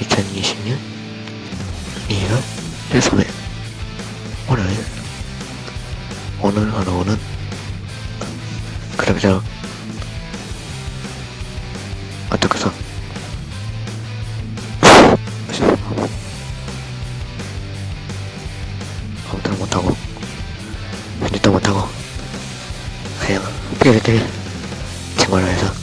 2020년 2월 1소일 월요일 오늘 하루는 그럭저럭 어떻게서? 아무도 못하고 편집도 못하고 그냥 삐리들 친구라 해서